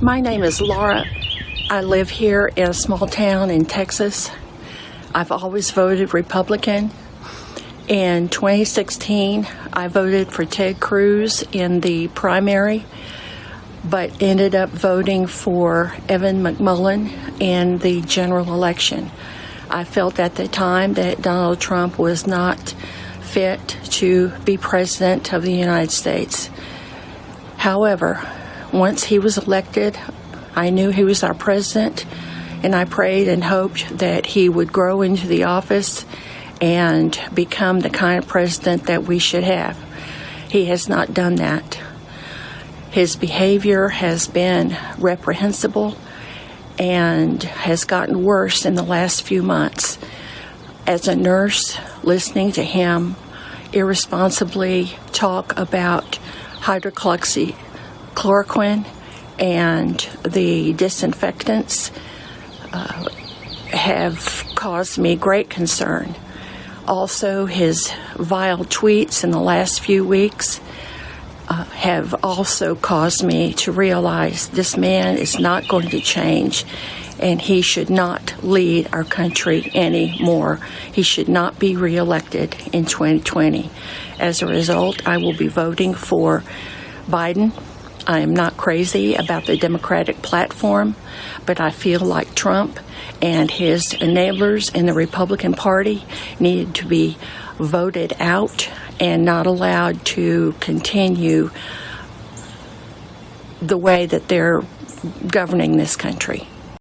My name is Laura. I live here in a small town in Texas. I've always voted Republican. In 2016, I voted for Ted Cruz in the primary, but ended up voting for Evan McMullin in the general election. I felt at the time that Donald Trump was not fit to be president of the United States. However, once he was elected, I knew he was our president, and I prayed and hoped that he would grow into the office and become the kind of president that we should have. He has not done that. His behavior has been reprehensible and has gotten worse in the last few months. As a nurse, listening to him irresponsibly talk about hydroxychloroquine and the disinfectants uh, have caused me great concern. Also, his vile tweets in the last few weeks uh, have also caused me to realize this man is not going to change and he should not lead our country anymore. He should not be reelected in 2020. As a result, I will be voting for Biden. I am not crazy about the Democratic platform, but I feel like Trump and his enablers in the Republican Party needed to be voted out and not allowed to continue the way that they're governing this country.